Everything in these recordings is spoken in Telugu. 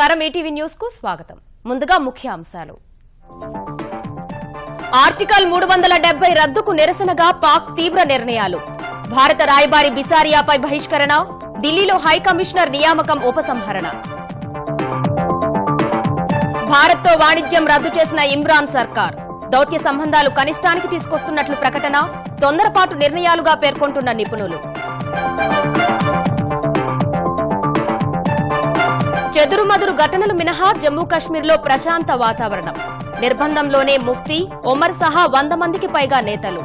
నమస్కారం. ఈటీవీ న్యూస్కు స్వాగతం. ముందుగా ముఖ్య అంశాలు ఆర్టికల్ మూడు వందల డెబ్బై రద్దుకు నిరసనగా పాక్ తీవ్ర నిర్ణయాలు. భారత రాయబారి బిసారియాపై బహిష్కరణ ఢిల్లీలో హై కమిషనర్ నియామకం ఉపసంహరణ. భారత్తో వాణిజ్యం రద్దు చేసిన ఇమ్రాన్ సర్కార్ దౌత్య సంబంధాలు కనిష్టానికి తీసుకొస్తున్నట్లు ప్రకటన తొందరపాటు నిర్ణయాలుగా పేర్కొంటున్న నిపుణులు. చెదురుమదురు ఘటనలు మినహా జమ్మూ కాశ్మీర్లో ప్రశాంత వాతావరణం. నిర్బంధంలోనే ముఫ్తీ ఒమర్ సహా వంద మందికి పైగా నేతలు.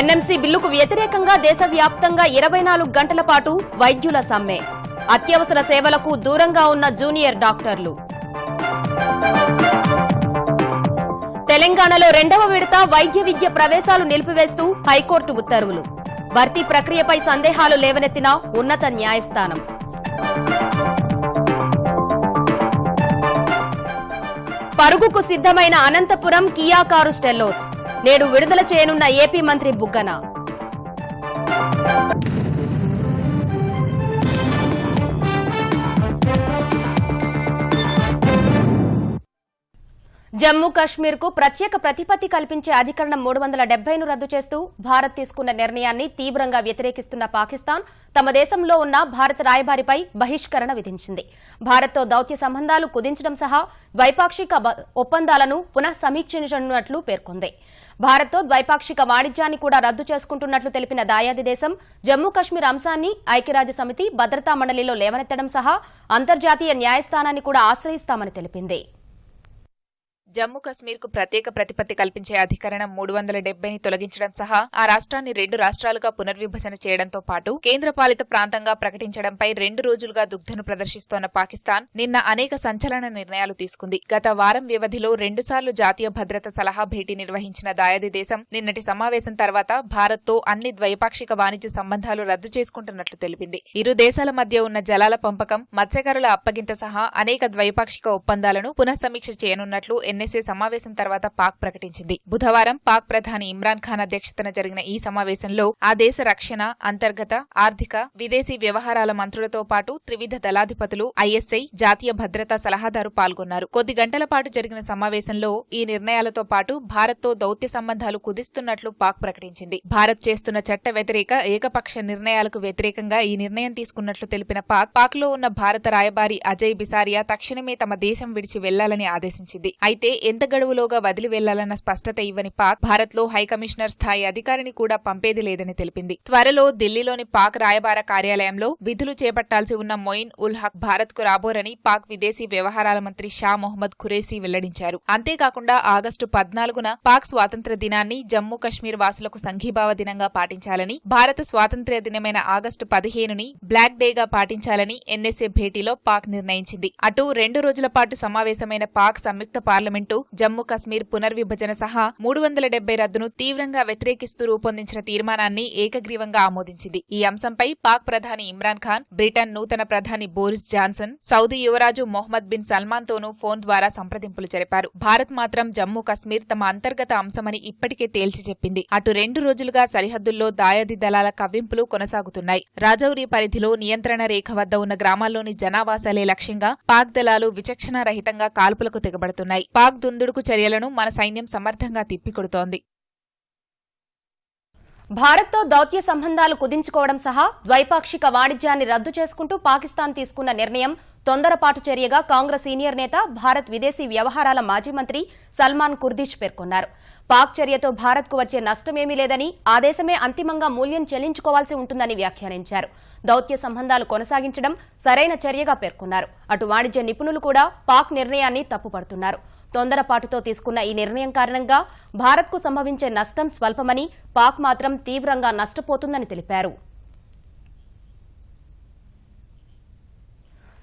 ఎన్ఎంసీ బిల్లుకు వ్యతిరేకంగా దేశవ్యాప్తంగా ఇరవై నాలుగు గంటల పాటు వైద్యుల సమ్మె. అత్యవసర సేవలకు దూరంగా ఉన్న జూనియర్ డాక్టర్లు. తెలంగాణలో రెండవ విడత వైద్య విద్య ప్రవేశాలు నిలిపివేస్తూ హైకోర్టు ఉత్తర్వులు. భర్తీ ప్రక్రియపై సందేహాలు లేవనెత్తిన ఉన్నత న్యాయస్థానం. పరుగుకు సిద్ధమైన అనంతపురం కియా కారు స్టెల్లోస్. నేడు విడుదల చేయనున్న ఏపీ మంత్రి బుగ్గన. జమ్మూ కాశ్మీర్కు ప్రత్యేక ప్రతిపత్తి కల్పించే అధికరణం మూడు వందల డెబ్బైను రద్దు చేస్తూ భారత్ తీసుకున్న నిర్ణయాన్ని తీవ్రంగా వ్యతిరేకిస్తున్న పాకిస్తాన్ తమ దేశంలో ఉన్న భారత రాయబారిపై బహిష్కరణ విధించింది. భారత్తో దౌత్య సంబంధాలు కుదించడం సహా ద్వైపాక్షిక బ- ఒప్పందాలను పునః సమీక్షించనున్నట్లు పేర్కొంది. భారత్తో ద్వైపాక్షిక వాణిజ్యాన్ని కూడా రద్దు చేసుకుంటున్నట్లు తెలిపిన దాయాది దేశం జమ్మూ కాశ్మీర్ అంశాన్ని ఐక్యరాజ్య సమితి భద్రతా మండలిలో లేవనెత్తడం సహా అంతర్జాతీయ న్యాయస్థానాన్ని కూడా ఆశ్రయిస్తామని తెలిపింది. జమ్మూ కశ్మీర్కు ప్రత్యేక ప్రతిపత్తి కల్పించే అధికరణం మూడు వందల డెబ్బైని తొలగించడం సహా ఆ రాష్ట్రాన్ని రెండు రాష్ట్రాలుగా పునర్విభజన చేయడంతో పాటు కేంద్రపాలిత ప్రాంతంగా ప్రకటించడంపై రెండు రోజులుగా దుగ్ధను ప్రదర్శిస్తోన్న పాకిస్తాన్ నిన్న అనేక సంచలన నిర్ణయాలు తీసుకుంది. గత వారం వ్యవధిలో రెండుసార్లు జాతీయ భద్రత సలహా భేటీ నిర్వహించిన దాయాది దేశం నిన్నటి సమావేశం తర్వాత భారత్తో అన్ని ద్వైపాక్షిక వాణిజ్య సంబంధాలు రద్దు చేసుకుంటున్నట్లు తెలిపింది. ఇరు దేశాల మధ్య ఉన్న జలాల పంపకం మత్స్యకారుల అప్పగింత సహా అనేక ద్వైపాక్షిక ఒప్పందాలను పునఃసమీక్ష చేయనున్నట్లు ఎన్ఎస్ఏ సమావేశం తర్వాత పాక్ ప్రకటించింది. బుధవారం పాక్ ప్రధాని ఇమ్రాన్ ఖాన్ అధ్యక్షతన జరిగిన ఈ సమావేశంలో ఆ దేశ రక్షణ అంతర్గత ఆర్థిక విదేశీ వ్యవహారాల మంత్రులతో పాటు త్రివిధ దళాధిపతులు ఐఎస్ఐ జాతీయ భద్రతా సలహాదారు పాల్గొన్నారు. కొద్ది గంటల పాటు జరిగిన సమావేశంలో ఈ నిర్ణయాలతో పాటు భారత్తో దౌత్య సంబంధాలు కుదిస్తున్నట్లు పాక్ ప్రకటించింది. భారత్ చేస్తున్న చట్ట వ్యతిరేక ఏకపక్ష నిర్ణయాలకు వ్యతిరేకంగా ఈ నిర్ణయం తీసుకున్నట్లు తెలిపిన పాక్ పాక్లో ఉన్న భారత రాయబారి అజయ్ బిసారియా తక్షణమే తమ దేశం విడిచి వెళ్ళాలని ఆదేశించింది. అయితే ఎంత గడువులోగా వదిలి వెళ్ళాలన్న స్పష్టత ఇవ్వని పాక్ భారత్లో హై కమిషనర్ స్థాయి అధికారిని కూడా పంపేది లేదని తెలిపింది. త్వరలో ఢిల్లీలోని పాక్ రాయబార కార్యాలయంలో విధులు చేపట్టాల్సి ఉన్న మొయిన్ ఉల్ హక్ భారత్కు రాబోరని పాక్ విదేశీ వ్యవహారాల మంత్రి షా మొహమ్మద్ ఖురేసీ వెల్లడించారు. అంతేకాకుండా ఆగస్టు పద్నాలుగున పాక్ స్వాతంత్ర దినాన్ని జమ్మూ కశ్మీర్ వాసులకు సంఘీభావ దినంగా పాటించాలని భారత స్వాతంత్ర్య దినమైన ఆగస్టు పదిహేనుని బ్లాక్ డేగా పాటించాలని ఎన్ఎస్ఏ భేటీలో పాక్ నిర్ణయించింది. అటు రెండు రోజుల పాటు సమావేశమైన పాక్ సంయుక్త పార్లమెంట్ జమ్మూ కశ్మీర్ పునర్విభజన సహా మూడు వందల డెబ్బై రద్దును తీవ్రంగా వ్యతిరేకిస్తూ రూపొందించిన తీర్మానాన్ని ఏకగ్రీవంగా ఆమోదించింది. ఈ అంశంపై పాక్ ప్రధాని ఇమ్రాన్ ఖాన్ బ్రిటన్ నూతన ప్రధాని బోరిస్ జాన్సన్ సౌదీ యువరాజు మొహమ్మద్ బిన్ సల్మాన్ తోనూ ఫోన్ ద్వారా సంప్రదింపులు జరిపారు. భారత్ మాత్రం జమ్మూ కశ్మీర్ తమ అంతర్గత అంశమని ఇప్పటికే తేల్చి చెప్పింది. అటు రెండు రోజులుగా సరిహద్దుల్లో దాయాది దళాల కవ్వింపులు కొనసాగుతున్నాయి. రాజౌరి పరిధిలో నియంత్రణ రేఖ వద్ద ఉన్న గ్రామాల్లోని జనావాసాలే లక్ష్యంగా పాక్ దళాలు విచక్షణారహితంగా కాల్పులకు తెగబడుతున్నాయి. పాక్ దుందుడుకు చర్యలను మన సైన్యం సమర్థంగా తిప్పికొడుతోంది. భారత్తో దౌత్య సంబంధాలు కుదించుకోవడం సహా ద్వైపాక్షిక వాణిజ్యాన్ని రద్దు చేసుకుంటూ పాకిస్తాన్ తీసుకున్న నిర్ణయం తొందరపాటు చర్యగా కాంగ్రెస్ సీనియర్ నేత భారత్ విదేశీ వ్యవహారాల మాజీ మంత్రి సల్మాన్ కుర్దిష్ పేర్కొన్నారు. పాక్ చర్యతో భారత్కు వచ్చే నష్టమేమీ లేదని ఆ దేశమే అంతిమంగా మూల్యం చెల్లించుకోవాల్సి ఉంటుందని వ్యాఖ్యానించారు. దౌత్య సంబంధాలు కొనసాగించడం సరైన చర్యగా పేర్కొన్నారు. అటు వాణిజ్య నిపుణులు కూడా పాక్ నిర్ణయాన్ని తప్పుపడుతున్నారు. తొందరపాటుతో తీసుకున్న ఈ నిర్ణయం కారణంగా భారత్కు సంభవించే నష్టం స్వల్పమని పాక్ మాత్రం తీవ్రంగా నష్టపోతుందని తెలిపారు.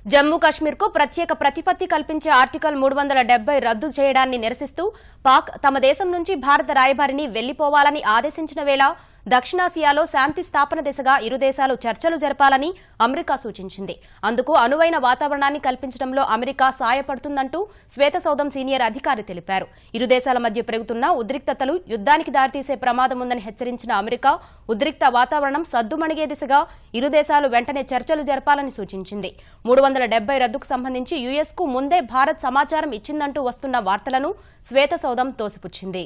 జమ్మూ కశ్మీర్కు ప్రత్యేక ప్రతిపత్తి కల్పించే ఆర్టికల్ మూడు వందల డెబ్బై రద్దు చేయడాన్ని నిరసిస్తూ పాక్ తమ దేశం నుంచి భారత రాయబారిని వెళ్ళిపోవాలని ఆదేశించిన వేళ దక్షిణాసియాలో శాంతి స్థాపన దిశగా ఇరు దేశాలు చర్చలు జరపాలని అమెరికా సూచించింది. అందుకు అనువైన వాతావరణాన్ని కల్పించడంలో అమెరికా సాయపడుతుందంటూ శ్వేతసౌధం సీనియర్ అధికారి తెలిపారు. ఇరు దేశాల మధ్య పెరుగుతున్న ఉద్రిక్తతలు యుద్ధానికి దారితీసే ప్రమాదం ఉందని హెచ్చరించిన అమెరికా ఉద్రిక్త వాతావరణం సద్దుమణిగే దిశగా ఇరు దేశాలు వెంటనే చర్చలు జరపాలని సూచించింది. మూడు వందల డెబ్బై రద్దుకు సంబంధించి యుఎస్కు ముందే భారత్ సమాచారం ఇచ్చిందంటూ వస్తున్న వార్తలను శ్వేతసౌధం తోసిపుచ్చింది.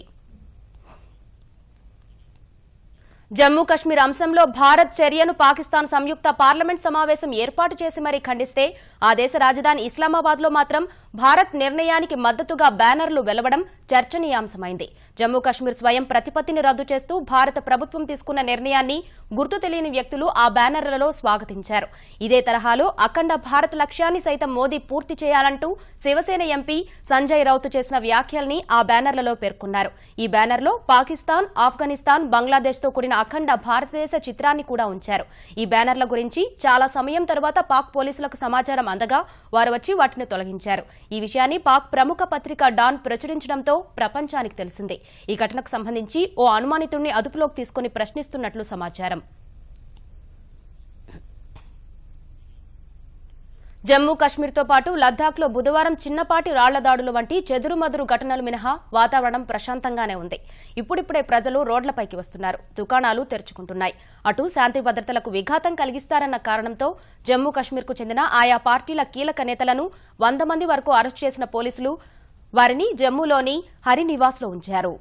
జమ్మూ కశ్మీర్ అంశంలో భారత్ చర్యను పాకిస్తాన్ సంయుక్త పార్లమెంట్ సమావేశం ఏర్పాటు చేసి మరీ ఖండిస్తే ఆ దేశ రాజధాని ఇస్లామాబాద్లో మాత్రం భారత్ నిర్ణయానికి మద్దతుగా బ్యానర్లు వెలవడం చర్చనీయాంశమైంది. జమ్మూ కశ్మీర్ స్వయం ప్రతిపత్తిని రద్దు చేస్తూ భారత ప్రభుత్వం తీసుకున్న నిర్ణయాన్ని గుర్తు తెలియని వ్యక్తులు ఆ బ్యానర్లలో స్వాగతించారు. ఇదే తరహాలో అఖండ భారత్ లక్ష్యాన్ని సైతం మోదీ పూర్తి చేయాలంటూ శివసేన ఎంపీ సంజయ్ రౌత్ చేసిన వ్యాఖ్యల్ని ఆ బ్యానర్లలో పేర్కొన్నారు. ఈ బ్యానర్లో పాకిస్తాన్ ఆఫ్ఘనిస్తాన్ బంగ్లాదేశ్తో కూడిన అఖండ భారతదేశ చిత్రాన్ని కూడా ఉంచారు. ఈ బ్యానర్ల గురించి చాలా సమయం తర్వాత పాక్ పోలీసులకు సమాచారం అందగా వారు వచ్చి వాటిని తొలగించారు. ఈ విషయాన్ని పాక్ ప్రముఖ పత్రిక డాన్ ప్రచురించడంతో ప్రపంచానికి తెలిసింది. ఈ ఘటనకు సంబంధించి ఓ అనుమానితుడిని అదుపులోకి తీసుకుని ప్రశ్నిస్తున్నట్లు సమాచారం. జమ్మూ కశ్మీర్తో పాటు లద్దాఖ్లో బుధవారం చిన్నపాటి రాళ్ళ దాడులు వంటి చెదురుమదురు ఘటనలు మినహా వాతావరణం ప్రశాంతంగానే ఉంది. ఇప్పుడిప్పుడే ప్రజలు రోడ్లపైకి వస్తున్నారు. దుకాణాలు తెరుచుకుంటున్నాయి. అటు శాంతి భద్రతలకు విఘాతం కలిగిస్తారన్న కారణంతో జమ్మూ కశ్మీర్కు చెందిన ఆయా పార్టీల కీలక నేతలను వంద మంది వరకు అరెస్టు చేసిన పోలీసులు వారిని జమ్మూలోని హరినివాస్లో ఉంచారు.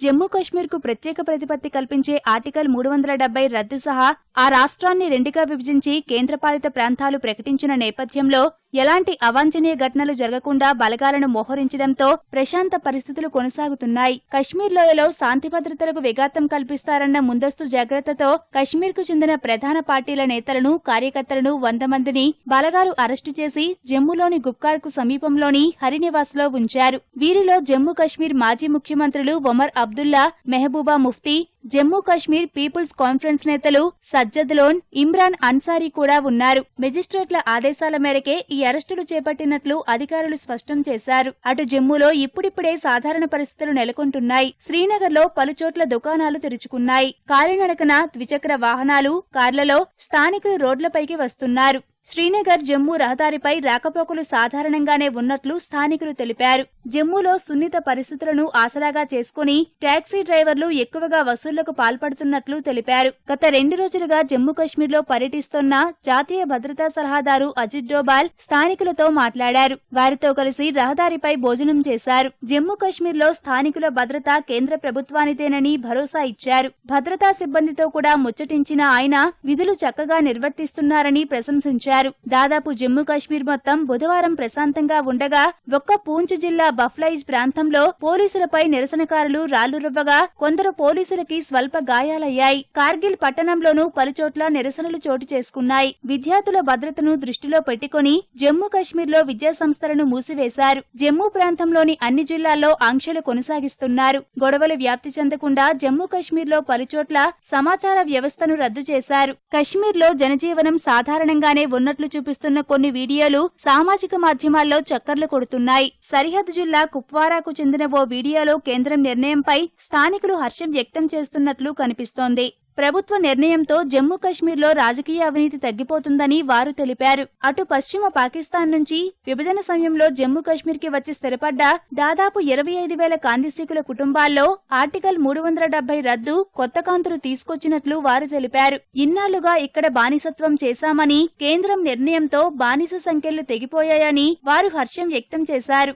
జమ్మూ కశ్మీర్కు ప్రత్యేక ప్రతిపత్తి కల్పించే ఆర్టికల్ మూడు వందల డెబ్బై రద్దు సహా ఆ రాష్ట్రాన్ని రెండుగా విభజించి కేంద్రపాలిత ప్రాంతాలు ప్రకటించిన నేపథ్యంలో ఎలాంటి అవాంఛనీయ ఘటనలు జరగకుండా బలగాలను మోహరించడంతో ప్రశాంత పరిస్థితులు కొనసాగుతున్నాయి. కశ్మీర్ లోయలో శాంతి భద్రతలకు విఘాతం కల్పిస్తారన్న ముందస్తు జాగ్రత్తతో కశ్మీర్కు చెందిన ప్రధాన పార్టీల నేతలను కార్యకర్తలను వంద మందిని బలగాలు అరెస్టు చేసి జమ్మూలోని గుప్కార్కు సమీపంలోని హరినివాస్లో ఉంచారు. వీరిలో జమ్మూ కశ్మీర్ మాజీ ముఖ్యమంత్రులు ఒమర్ అబ్దుల్లా మెహబూబా ముఫ్తీ జమ్మూ కశ్మీర్ పీపుల్స్ కాన్ఫరెన్స్ నేతలు సజ్జద్ లోన్ ఇమ్రాన్ అన్సారీ కూడా ఉన్నారు. మెజిస్ట్రేట్ల ఆదేశాల మేరకే ఈ అరెస్టులు చేపట్టినట్లు అధికారులు స్పష్టం చేశారు. అటు జమ్మూలో ఇప్పుడిప్పుడే సాధారణ పరిస్థితులు నెలకొంటున్నాయి. శ్రీనగర్లో పలుచోట్ల దుకాణాలు తెరుచుకున్నాయి. కాలినడకన ద్విచక్ర వాహనాలు కార్లలో స్థానికులు రోడ్లపైకి వస్తున్నారు. శ్రీనగర్ జమ్మూ రహదారిపై రాకపోకలు సాధారణంగానే ఉన్నట్లు స్థానికులు తెలిపారు. జమ్మూలో సున్నిత పరిస్థితులను ఆసరాగా చేసుకుని టాక్సీ డ్రైవర్లు ఎక్కువగా వసూళ్ళకు పాల్పడుతున్నట్లు తెలిపారు. గత రెండు రోజులుగా జమ్మూ కశ్మీర్లో పర్యటిస్తున్న జాతీయ భద్రతా సలహాదారు అజిత్ డోబాల్ స్థానికులతో మాట్లాడారు. వారితో కలిసి రహదారిపై భోజనం చేశారు. జమ్మూ కశ్మీర్లో స్థానికుల భద్రత కేంద్ర ప్రభుత్వానిదేనని భరోసా ఇచ్చారు. భద్రతా సిబ్బందితో కూడా ముచ్చటించిన ఆయన విధులు చక్కగా నిర్వర్తిస్తున్నారని ప్రశంసించారు. దాదాపు జమ్మూ కాశ్మీర్ మొత్తం బుధవారం ప్రశాంతంగా ఉండగా ఒక్క పూంచ్ జిల్లా బఫ్లైజ్ ప్రాంతంలో పోలీసులపై నిరసనకారులు రాళ్ళురవ్వగా కొందరు పోలీసులకి స్వల్ప గాయాలయ్యాయి. కార్గిల్ పట్టణంలోనూ పలుచోట్ల నిరసనలు చోటు చేసుకున్నాయి. విద్యార్థుల భద్రతను దృష్టిలో పెట్టుకుని జమ్మూ కాశ్మీర్లో విద్యా సంస్థలను మూసివేశారు. జమ్మూ ప్రాంతంలోని అన్ని జిల్లాల్లో ఆంక్షలు కొనసాగిస్తున్నారు. గొడవలు వ్యాప్తి చెందకుండా జమ్మూ కాశ్మీర్లో పలుచోట్ల సమాచార వ్యవస్థను రద్దు చేశారు. కశ్మీర్లో జనజీవనం సాధారణంగానే ఉన్నట్లు చూపిస్తున్న కొన్ని వీడియోలు సామాజిక మాధ్యమాల్లో చక్కర్లు కొడుతున్నాయి. సరిహద్దు జిల్లా కుప్వారాకు చెందిన ఓ వీడియోలో కేంద్రం నిర్ణయంపై స్థానికులు హర్షం వ్యక్తం చేస్తున్నట్లు కనిపిస్తోంది. ప్రభుత్వ నిర్ణయంతో జమ్మూ కశ్మీర్లో రాజకీయ అవినీతి తగ్గిపోతుందని వారు తెలిపారు. అటు పశ్చిమ పాకిస్తాన్ నుంచి విభజన సమయంలో జమ్మూ కశ్మీర్కి వచ్చి స్థిరపడ్డ దాదాపు ఇరవై ఐదు వేల కాంతిశీకుల కుటుంబాల్లో ఆర్టికల్ మూడు వందల డెబ్బై రద్దు కొత్త కాంతులు తీసుకొచ్చినట్లు వారు తెలిపారు. ఇన్నాళ్ళుగా ఇక్కడ బానిసత్వం చేశామని కేంద్రం నిర్ణయంతో బానిస సంఖ్యలు తెగిపోయాయని వారు హర్షం వ్యక్తం చేశారు.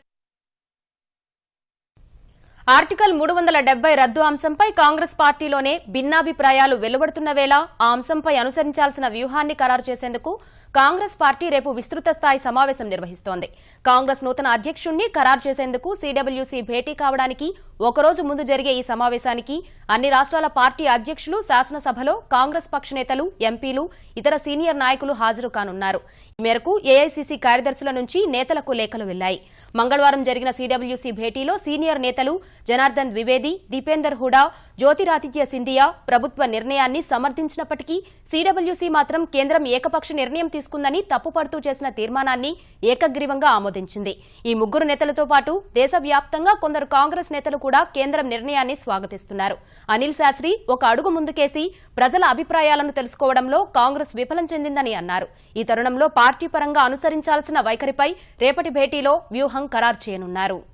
ఆర్టికల్ మూడు వందల డెబ్బై రద్దు అంశంపై కాంగ్రెస్ పార్టీలోనే భిన్నాభిప్రాయాలు వెలువడుతున్న వేళ ఆ అంశంపై అనుసరించాల్సిన వ్యూహాన్ని ఖరారు చేసేందుకు కాంగ్రెస్ పార్టీ రేపు విస్తృత స్థాయి సమావేశం నిర్వహిస్తోంది. కాంగ్రెస్ నూతన అధ్యక్షుణ్ణి ఖరారు చేసేందుకు సీడబ్ల్యూసీ భేటీ కావడానికి ఒకరోజు ముందు జరిగే ఈ సమావేశానికి అన్ని రాష్ట్రాల పార్టీ అధ్యక్షులు శాసనసభలో కాంగ్రెస్ పక్ష నేతలు ఎంపీలు ఇతర సీనియర్ నాయకులు హాజరు కానున్నారు. ఈ మేరకు ఏఐసీసీ కార్యదర్శుల నుంచి నేతలకు లేఖలు వెళ్ళాయి మంగళవారం జరిగిన సీడబ్ల్యూసీ భేటీలో సీనియర్ నేతలు జనార్దన్ ద్వివేది దీపేందర్ హుడా జ్యోతిరాదిత్య సింధియా ప్రభుత్వ నిర్ణయాన్ని సమర్థించినప్పటికీ సీడబ్ల్యూసీ మాత్రం కేంద్రం ఏకపక్ష నిర్ణయం తీసుకుందని తప్పుపడుతూ చేసిన తీర్మానాన్ని ఏకగ్రీవంగా ఆమోదించింది. ఈ ముగ్గురు నేతలతో పాటు దేశవ్యాప్తంగా కొందరు కాంగ్రెస్ నేతలు కూడా కేంద్రం నిర్ణయాన్ని స్వాగతిస్తున్నారు. అనిల్ శాస్త్రి ఒక అడుగు ముందుకేసి ప్రజల అభిప్రాయాలను తెలుసుకోవడంలో కాంగ్రెస్ విఫలం చెందిందని అన్నారు. ఈ తరుణంలో పార్టీ పరంగా అనుసరించాల్సిన వైఖరిపై రేపటి భేటీలో వ్యూహం ఖరారు చేయనున్నారు.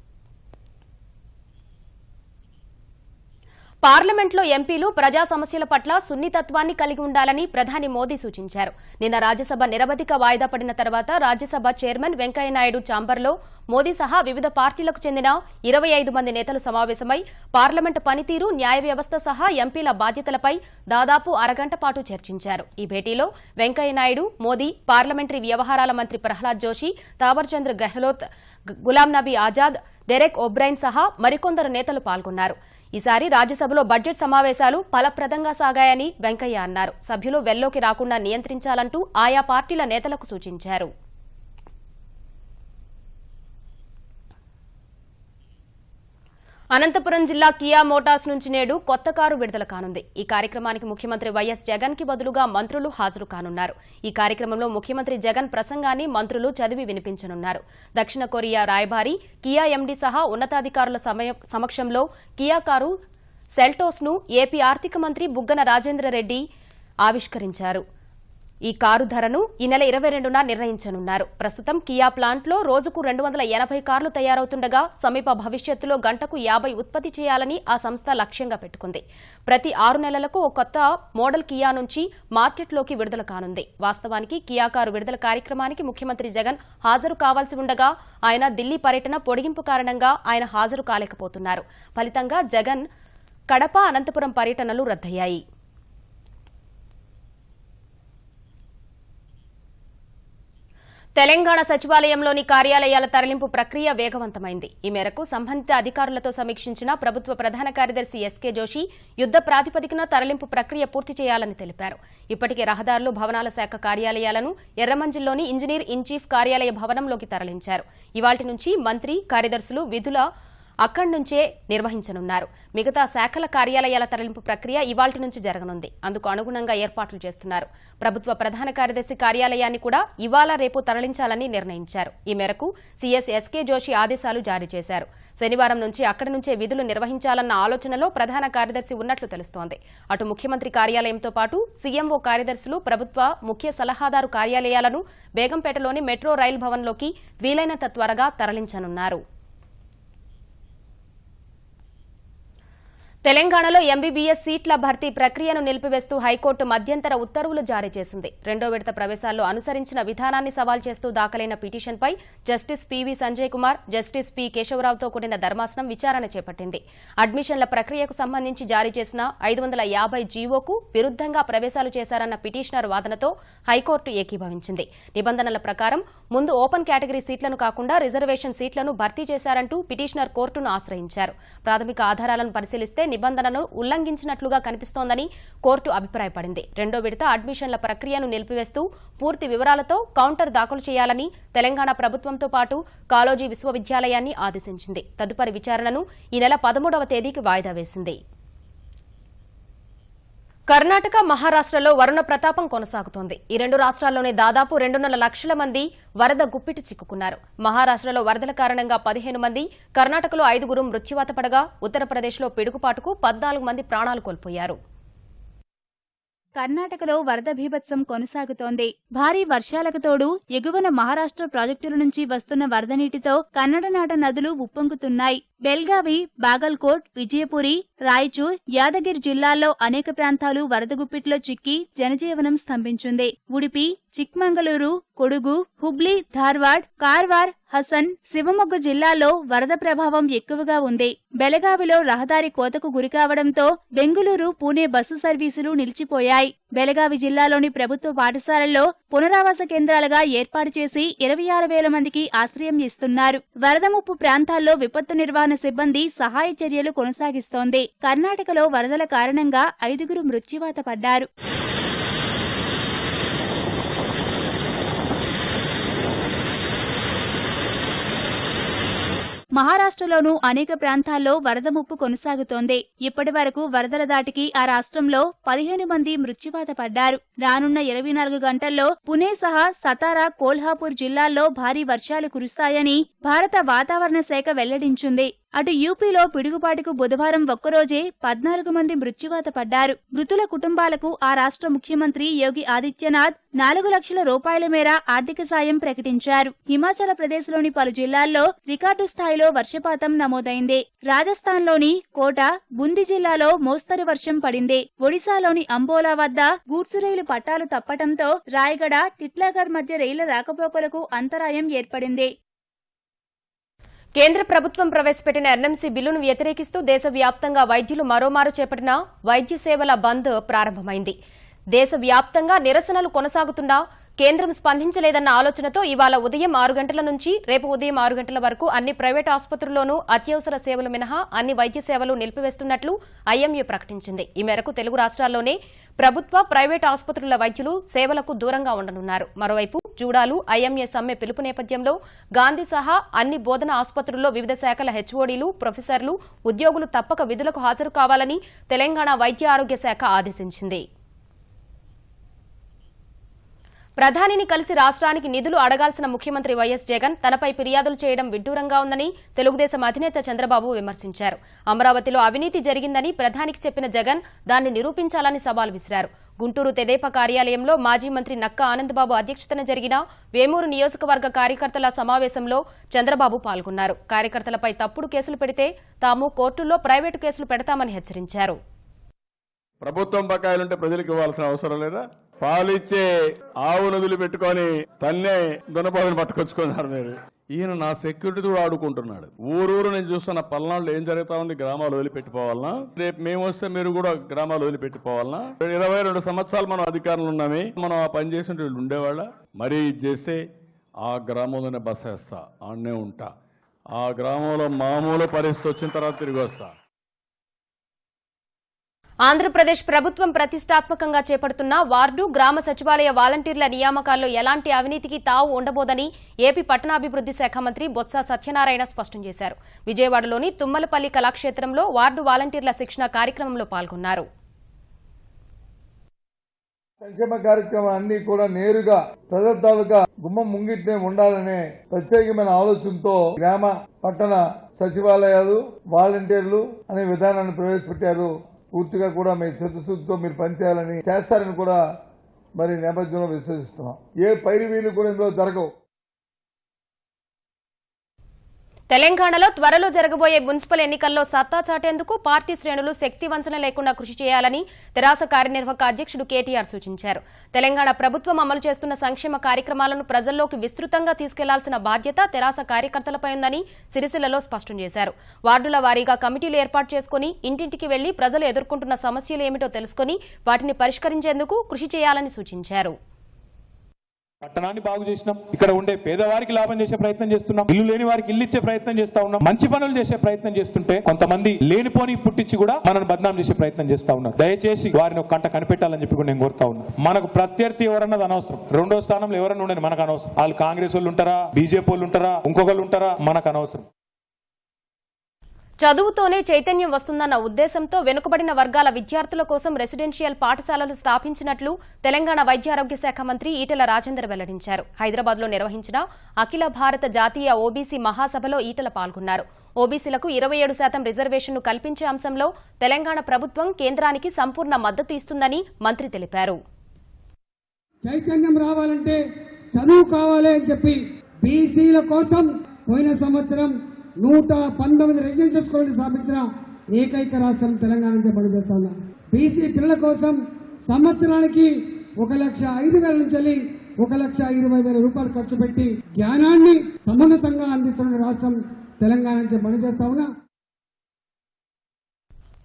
పార్లమెంట్లో ఎంపీలు ప్రజా సమస్యల పట్ల సున్నితత్వాన్ని కలిగి ఉండాలని ప్రధాని మోదీ సూచించారు. నిన్న రాజ్యసభ నిరవధిక వాయిదా పడిన తర్వాత రాజ్యసభ చైర్మన్ వెంకయ్యనాయుడు ఛాంబర్లో మోదీ సహా వివిధ పార్టీలకు చెందిన ఇరవై ఐదు మంది నేతలు సమావేశమై పార్లమెంటు పనితీరు న్యాయ వ్యవస్థ సహా ఎంపీల బాధ్యతలపై దాదాపు అరగంట పాటు చర్చించారు. ఈ భేటీలో వెంకయ్యనాయుడు మోదీ పార్లమెంటరీ వ్యవహారాల మంత్రి ప్రహ్లాద్ జోషి తావర్చంద్ర గెహ్లోత్ గులాం నబీ ఆజాద్ డెరెక్ ఒబ్రైన్ సహా మరికొందరు నేతలు పాల్గొన్నారు. ఈసారి రాజ్యసభలో బడ్జెట్ సమావేశాలు ఫలప్రదంగా సాగాయని వెంకయ్య అన్నారు. సభ్యులు వెల్లోకి రాకుండా నియంత్రించాలంటూ ఆయా పార్టీల నేతలకు సూచించారు. అనంతపురం జిల్లా కియా మోటార్స్ నుంచి నేడు కొత్త కారు విడుదల కానుంది. ఈ కార్యక్రమానికి ముఖ్యమంత్రి వైఎస్ జగన్కి బదులుగా మంత్రులు హాజరు కానున్నారు. ఈ కార్యక్రమంలో ముఖ్యమంత్రి జగన్ ప్రసంగాన్ని మంత్రులు చదివి వినిపించనున్నారు. దక్షిణ కొరియా రాయబారి కియా ఎండీ సహా ఉన్నతాధికారుల సమక్షంలో కియా కారు సెల్టోస్ను ఏపీ ఆర్థిక మంత్రి బుగ్గన రాజేంద్ర రెడ్డి ఆవిష్కరించారు. ఈ కారు ధరను ఈ నెల ఇరవై రెండున నిర్ణయించనున్నారు. ప్రస్తుతం కియా ప్లాంట్లో రోజుకు రెండు వందల ఎనభై కార్లు తయారవుతుండగా సమీప భవిష్యత్తులో గంటకు యాభై ఉత్పత్తి చేయాలని ఆ సంస్థ లక్ష్యంగా పెట్టుకుంది. ప్రతి ఆరు నెలలకు ఓ కొత్త మోడల్ కియా నుంచి మార్కెట్లోకి విడుదల కానుంది. వాస్తవానికి కియా కారు విడుదల కార్యక్రమానికి ముఖ్యమంత్రి జగన్ హాజరు కావాల్సి ఉండగా ఆయన ఢిల్లీ పర్యటన పొడిగింపు కారణంగా ఆయన హాజరు కాలేకపోతున్నారు. ఫలితంగా జగన్ కడప అనంతపురం పర్యటనలు రద్దయ్యాయి. తెలంగాణ సచివాలయంలోని కార్యాలయాల తరలింపు ప్రక్రియ వేగవంతమైంది. ఈ మేరకు సంబంధిత అధికారులతో సమీక్షించిన ప్రభుత్వ ప్రధాన కార్యదర్శి ఎస్కే జోషి యుద్ధ ప్రాతిపదికన తరలింపు ప్రక్రియ పూర్తి చేయాలని తెలిపారు. ఇప్పటికే రహదారులు భవనాల శాఖ కార్యాలయాలను ఎర్రమంజిల్లోని ఇంజనీర్ ఇన్ చీఫ్ కార్యాలయ భవనంలోకి తరలించారు. ఇవాటి నుంచి మంత్రి కార్యదర్శులు విధుల అక్కడి నుంచే నిర్వహించనున్నారు. మిగతా శాఖల కార్యాలయాల తరలింపు ప్రక్రియ ఇవాల్టి నుంచి జరగనుంది. అందుకు అనుగుణంగా ఏర్పాట్లు చేస్తున్నారు. ప్రభుత్వ ప్రధాన కార్యదర్శి కార్యాలయాన్ని కూడా ఇవాళ రేపు తరలించాలని నిర్ణయించారు. ఈ మేరకు సీఎస్ ఎస్కే జోషి ఆదేశాలు జారీ చేశారు. శనివారం నుంచి అక్కడి నుంచే విధులు నిర్వహించాలన్న ఆలోచనలో ప్రధాన కార్యదర్శి ఉన్నట్లు తెలుస్తోంది. అటు ముఖ్యమంత్రి కార్యాలయంతో పాటు సీఎంఓ కార్యదర్శులు ప్రభుత్వ ముఖ్య సలహాదారు కార్యాలయాలను బేగంపేటలోని మెట్రో రైల్ భవన్లోకి వీలైనంత త్వరగా తరలించనున్నారు. తెలంగాణలో ఎంబీబీఎస్ సీట్ల భర్తీ ప్రక్రియను నిలిపివేస్తూ హైకోర్టు మధ్యంతర ఉత్తర్వులు జారీ చేసింది. రెండో విడత ప్రవేశాల్లో అనుసరించిన విధానాన్ని సవాల్ చేస్తూ దాఖలైన పిటిషన్పై justice PV Sanjay Kumar justice P కేశవరావుతో కూడిన ధర్మాసనం విచారణ చేపట్టింది. అడ్మిషన్ల ప్రక్రియకు సంబంధించి జారీ చేసిన ఐదు వందల యాభై జీవోకు విరుద్ధంగా ప్రవేశాలు చేశారన్న పిటిషనర్ వాదనతో హైకోర్టు ఏకీభవించింది. నిబంధనల ప్రకారం ముందు ఓపెన్ కేటగిరీ సీట్లను కాకుండా రిజర్వేషన్ సీట్లను భర్తీ చేశారంటూ పిటిషనర్ కోర్టును ఆశ్రయించారు. ప్రాథమిక ఆధారాలను పరిశీలిస్తే నిబంధనలను ఉల్లంఘించినట్లుగా కనిపిస్తోందని కోర్టు అభిప్రాయపడింది. రెండో విడత అడ్మిషన్ల ప్రక్రియను నిలిపివేస్తూ పూర్తి వివరాలతో కౌంటర్ దాఖలు చేయాలని తెలంగాణ ప్రభుత్వంతో పాటు కాలోజీ విశ్వవిద్యాలయాన్ని ఆదేశించింది. తదుపరి విచారణను ఈ నెల పదమూడవ తేదీకి వాయిదా వేసింది. కర్ణాటక మహారాష్ట్రలో వరుణ ప్రతాపం కొనసాగుతోంది. ఈ రెండు రాష్ట్రాల్లోనే దాదాపు రెండున్నర లక్షల మంది వరద గుప్పిటి చిక్కుకున్నారు. మహారాష్ట్రలో వరదల కారణంగా పదిహేను మంది కర్ణాటకలో ఐదుగురు మృత్యువాత పడగా ఉత్తరప్రదేశ్లో పిడుగుపాటుకు పద్నాలుగు మంది ప్రాణాలు కోల్పోయారు. కర్ణాటకలో వరద భీభత్సం కొనసాగుతోంది. భారీ వర్షాలకు తోడు ఎగువన మహారాష్ట్ర ప్రాజెక్టుల నుంచి వస్తున్న వరద నీటితో కన్నడనాట నదులు ఉప్పొంగుతున్నాయి. బెల్గావి బాగల్కోట్ విజయపురి రాయచూర్ యాదగిరి జిల్లాల్లో అనేక ప్రాంతాలు వరద గుప్పిట్లో చిక్కి జనజీవనం స్తంభించింది. ఉడిపి చిక్మంగళూరు కొడుగు హుబ్లీ ధార్వాడ్ కార్వార్ హసన్ శివమొగ్గు జిల్లాలో వరద ప్రభావం ఎక్కువగా ఉంది. బెలగావిలో రహదారి కోతకు గురికావడంతో బెంగుళూరు పూణే బస్సు సర్వీసులు నిలిచిపోయాయి. బెలగావి జిల్లాలోని ప్రభుత్వ పాఠశాలల్లో పునరావాస కేంద్రాలుగా ఏర్పాటు చేసి ఇరవై ఆరు వేల మందికి ఆశ్రయం ఇస్తున్నారు. వరద ముప్పు ప్రాంతాల్లో విపత్తు నిర్వహణ సిబ్బంది సహాయ చర్యలు కొనసాగిస్తోంది. కర్ణాటకలో వరదల కారణంగా ఐదుగురు మృత్యువాత పడ్డారు. మహారాష్ట్రలోనూ అనేక ప్రాంతాల్లో వరద ముప్పు కొనసాగుతోంది. ఇప్పటి వరకు వరదల దాటికి ఆ రాష్ట్రంలో పదిహేను మంది మృత్యువాత పడ్డారు. రానున్న ఇరవై నాలుగు గంటల్లో పుణే సహా సతారా కోల్హాపూర్ జిల్లాల్లో భారీ వర్షాలు కురుస్తాయని భారత వాతావరణ శాఖ వెల్లడించింది. అటు యూపీలో పిడుగుపాటుకు బుధవారం ఒక్కరోజే పద్నాలుగు మంది మృత్యువాత పడ్డారు. మృతుల కుటుంబాలకు ఆ రాష్ట్ర ముఖ్యమంత్రి యోగి ఆదిత్యనాథ్ నాలుగు లక్షల రూపాయల మేర ఆర్థిక సాయం ప్రకటించారు. హిమాచల ప్రదేశ్లోని పలు జిల్లాల్లో రికార్డు స్థాయిలో వర్షపాతం నమోదైంది. రాజస్థాన్లోని కోట బుంది జిల్లాలో మోస్తరు వర్షం పడింది. ఒడిశాలోని అంబోలా వద్ద గూడ్సు రైలు పట్టాలు తప్పటంతో రాయగడ టిట్లాగర్ మధ్య రైళ్ళ రాకపోకలకు అంతరాయం ఏర్పడింది. కేంద్ర ప్రభుత్వం ప్రవేశపెట్టిన ఎన్ఎంసీ బిల్లును వ్యతిరేకిస్తూ దేశవ్యాప్తంగా వైద్యులు మరోమారు చేపట్టిన వైద్య సేవల బంద్ ప్రారంభమైంది. దేశవ్యాప్తంగా నిరసనలు కొనసాగుతున్నా కేంద్రం స్పందించలేదన్న ఆలోచనతో ఇవాళ ఉదయం ఆరు గంటల నుంచి రేపు ఉదయం ఆరు గంటల వరకు అన్ని ప్రైవేట్ ఆసుపత్రుల్లోనూ అత్యవసర సేవలు మినహా అన్ని వైద్య సేవలు నిలిపివేస్తున్నట్లు ఐఎంఏ ప్రకటించింది. ఈ మేరకు తెలుగు రాష్ట్రాల్లోనే ప్రభుత్వ ప్రైవేట్ ఆసుపత్రుల వైద్యులు సేవలకు దూరంగా ఉండనున్నారు. మరోవైపు జూడాలు ఐఎంఏ సమ్మె పిలుపు నేపథ్యంలో గాంధీ సహా అన్ని బోధన ఆసుపత్రుల్లో వివిధ శాఖల హెచ్ఓడీలు ప్రొఫెసర్లు ఉద్యోగులు తప్పక విధులకు హాజరు కావాలని తెలంగాణ వైద్య ఆరోగ్య శాఖ ఆదేశించింది. ప్రధానిని కలిసి రాష్ట్రానికి నిధులు అడగాల్సిన ముఖ్యమంత్రి వైఎస్ జగన్ తనపై ఫిర్యాదులు చేయడం విడ్డూరంగా ఉందని తెలుగుదేశం అధినేత చంద్రబాబు విమర్శించారు. అమరావతిలో అవినీతి జరిగిందని ప్రధానికి చెప్పిన జగన్ దాన్ని నిరూపించాలని సవాల్ విసిరారు. గుంటూరు తెదేపా కార్యాలయంలో మాజీ మంత్రి నక్క ఆనందబాబు అధ్యక్షతన జరిగిన వేమూరు నియోజకవర్గ కార్యకర్తల సమావేశంలో చంద్రబాబు పాల్గొన్నారు. కార్యకర్తలపై తప్పుడు కేసులు పెడితే తాము కోర్టుల్లో ప్రైవేటు కేసులు పెడతామని హెచ్చరించారు. ప్రభుత్వం బకాయిలుంటే ప్రజలకు ఇవ్వాల్సిన అవసరం లేదా? పాలిచ్చే ఆవును వదిలిపెట్టుకొని తన్నే దున్నపోతుని పట్టుకొచ్చుకున్నారు మీరు. ఈయన నా సెక్యూరిటీ కూడా ఆడుకుంటున్నాడు. ఊరూరు నేను చూస్తున్న పల్నాడులో ఏం జరుగుతా ఉంది? గ్రామాలు వదిలిపెట్టిపోవాలనా? రేపు మేము వస్తే మీరు కూడా గ్రామాలు వదిలిపెట్టిపోవాలనా? ఇరవై రెండు సంవత్సరాలు మనం అధికారంలో ఉన్నామే. మనం ఆ పని చేసిన వీళ్ళు ఉండేవాళ్ళ? మరీ ఇది చేస్తే ఆ గ్రామంలోనే బస్ వేస్తా ఆడనే ఉంటా. ఆ గ్రామంలో మామూలు పరిస్థితి వచ్చిన తర్వాత తిరిగి వస్తా. ఆంధ్రప్రదేశ్ ప్రభుత్వం ప్రతిష్టాత్మకంగా చేపడుతున్న వార్డు గ్రామ సచివాలయ వాలంటీర్ల నియామకాల్లో ఎలాంటి అవినీతికి తావు ఉండబోదని ఏపీ పట్టణాభివృద్ది శాఖ మంత్రి బొత్స సత్యనారాయణ స్పష్టం చేశారు. విజయవాడలోని తుమ్మలపల్లి కళాక్షేత్రంలో వార్డు వాలంటీర్ల శిక్షణ కార్యక్రమంలో పాల్గొన్నారు. సంక్షేమ కార్యక్రమాన్ని కూడా నేరుగా ప్రజల తాలూకా గుమ్మం ముంగిట్నే ఉండాలనే ప్రత్యేకమైన ఆలోచనతో గ్రామ పట్టణ సచివాలయాలు వాలంటీర్లు అనే విధానాన్ని ప్రవేశపెట్టారు పూర్తిగా కూడా మీ చిత్తశుద్ధితో మీరు పనిచేయాలని చేస్తారని కూడా మరి నేపథ్యంలో విశ్వసిస్తున్నాం. ఏ పైరువీలు కూడా ఇందులో జరగవు. తెలంగాణలో త్వరలో జరగబోయే మున్సిపల్ ఎన్నికల్లో సత్తా చాటేందుకు పార్టీ శ్రేణులు శక్తి వంచన లేకుండా కృషి చేయాలని తెరాస కార్యనిర్వాహక అధ్యక్షుడు కేటీఆర్ సూచించారు. తెలంగాణ ప్రభుత్వం అమలు చేస్తున్న సంక్షేమ కార్యక్రమాలను ప్రజల్లోకి విస్తృతంగా తీసుకెళ్ళాల్సిన బాధ్యత తెరాస కార్యకర్తలపై ఉందని సిరిసిల్లలో స్పష్టం చేశారు. వార్డుల వారీగా కమిటీలు ఏర్పాటు చేసుకుని ఇంటింటికి వెళ్ళి ప్రజలు ఎదుర్కొంటున్న సమస్యలు ఏమిటో తెలుసుకుని వాటిని పరిష్కరించేందుకు కృషి చేయాలని సూచించారు. పట్టణాన్ని బాగు చేసినాం. ఇక్కడ ఉండే పేదవారికి లాభం చేసే ప్రయత్నం చేస్తున్నాం. ఇల్లు లేని వారికి ఇల్లు ఇచ్చే ప్రయత్నం చేస్తా ఉన్నాం. మంచి పనులు చేసే ప్రయత్నం చేస్తుంటే కొంతమంది లేనిపోని పుట్టించి కూడా మనల్ని బద్నాం చేసే ప్రయత్నం చేస్తా ఉన్నారు. దయచేసి వారిని ఒక కంట కనిపెట్టాలని చెప్పి కూడా నేను కోరుతా ఉన్నా. మనకు ప్రత్యర్థి ఎవరన్నది అనవసరం. రెండో స్థానంలో ఎవరన్నా ఉండని మనకు అనవసరం. వాళ్ళు కాంగ్రెస్ వాళ్ళు ఉంటారా? బీజేపీ వాళ్ళు ఉంటారా? ఇంకొకళ్ళు ఉంటారా? మనకు అనవసరం. చదువుతోనే చైతన్యం వస్తుందన్న ఉద్దేశంతో వెనుకబడిన వర్గాల విద్యార్థుల కోసం రెసిడెన్షియల్ పాఠశాలలు స్థాపించినట్లు తెలంగాణ వైద్యారోగ్య శాఖ మంత్రి ఈటల రాజేందర్ వెల్లడించారు. హైదరాబాద్లో నిర్వహించిన అఖిల భారత జాతీయ ఓబీసీ మహాసభలో ఈటల పాల్గొన్నారు. ఓబీసీలకు ఇరవై ఏడు శాతం రిజర్వేషన్ను కల్పించే అంశంలో తెలంగాణ ప్రభుత్వం కేంద్రానికి సంపూర్ణ మద్దతు ఇస్తుందని మంత్రి తెలిపారు. చైతన్యం రావాలంటే చదువు కావాలి అని చెప్పి బీసీల కోసం పోయిన సంవత్సరం నూట పంతొమ్మిది రెసిడెన్షియల్ స్కూల్ స్థాపించిన ఏకైక రాష్ట్రం తెలంగాణ నుంచి పనిచేస్తా ఉన్నా. బీసీ పిల్లల కోసం సంవత్సరానికి ఒక లక్ష ఐదు వేల నుంచి వెళ్ళి ఒక లక్ష ఇరవై వేల రూపాయలు ఖర్చు పెట్టి జ్ఞానాన్ని సమున్నతంగా అందిస్తున్న రాష్ట్రం తెలంగాణ నుంచి పనిచేస్తా ఉన్నా.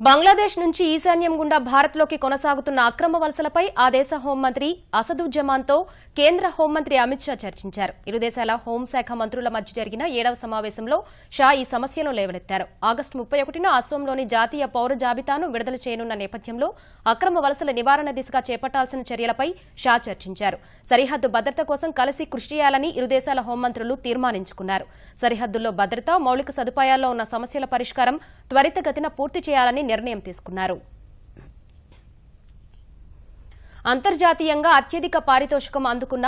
బంగ్లాదేశ్ నుంచి ఈశాన్యం గుండా భారత్లోకి కొనసాగుతున్న అక్రమ వలసలపై ఆ దేశ హోంమంత్రి అసదుజ్జమాన్తో కేంద్ర హోంమంత్రి అమిత్ షా చర్చించారు. ఇరు దేశాల హోంశాఖ మంత్రుల మధ్య జరిగిన ఏడవ సమావేశంలో షా ఈ సమస్యను లేవనెత్తారు. ఆగస్టు ముప్పై ఒకటిన అస్సోంలోని జాతీయ పౌర జాబితాను విడుదల చేయనున్న నేపథ్యంలో అక్రమ వలసల నివారణ దిశగా చేపట్టాల్సిన చర్యలపై షా చర్చించారు. సరిహద్దు భద్రత కోసం కలిసి కృషి చేయాలని ఇరు దేశాల హోంమంత్రులు తీర్మానించుకున్నారు. సరిహద్దుల్లో భద్రత మౌలిక సదుపాయాల్లో ఉన్న సమస్యల పరిష్కారం త్వరితగతిన పూర్తి చేయాలని నిర్ణయం తీసుకున్నారు. అంతర్జాతీయంగా అత్యధిక పారితోషికం అందుకున్న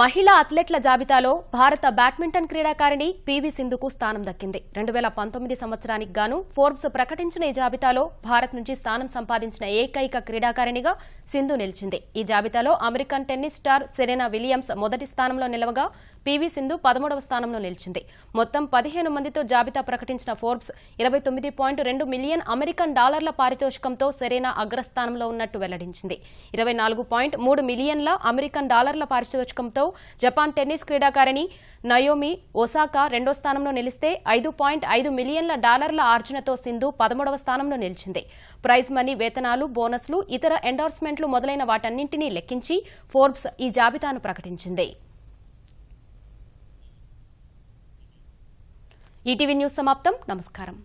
మహిళా అథ్లెట్ల జాబితాలో భారత బ్యాడ్మింటన్ క్రీడాకారిణి పీవీ సింధుకు స్థానం దక్కింది. రెండు వేల పంతొమ్మిది సంవత్సరానికి గాను ఫోర్బ్స్ ప్రకటించిన ఈ జాబితాలో భారత్ నుంచి స్థానం సంపాదించిన ఏకైక క్రీడాకారిణిగా సింధు నిలిచింది. ఈ జాబితాలో American tennis star Serena Williams మొదటి స్థానంలో నిలవగా పీవీ సింధు పదమూడవ స్థానంలో నిలిచింది. మొత్తం పదిహేను మందితో జాబితా ప్రకటించిన ఫోర్బ్స్ ఇరవై తొమ్మిది పాయింట్ రెండు మిలియన్ అమెరికన్ డాలర్ల పారితోషికంతో సెరెనా అగ్రస్థానంలో ఉన్నట్టు వెల్లడించింది. ఇరవై నాలుగు పాయింట్ మూడు మిలియన్ల అమెరికన్ డాలర్ల పారితోషికంతో జపాన్ టెన్నిస్ క్రీడాకారిణి నయోమి ఒసాకా రెండో స్థానంలో నిలిస్తే ఐదు పాయింట్ ఐదు మిలియన్ల డాలర్ల ఆర్జనతో సింధు పదమూడవ స్థానంలో నిలిచింది. ప్రైజ్ మనీ వేతనాలు బోనస్లు ఇతర ఎండార్స్మెంట్లు మొదలైన వాటన్నింటినీ లెక్కించి ఫోర్బ్స్ ఈ జాబితాను ప్రకటించింది. ఈటీవీ న్యూస్ సమాప్తం. నమస్కారం.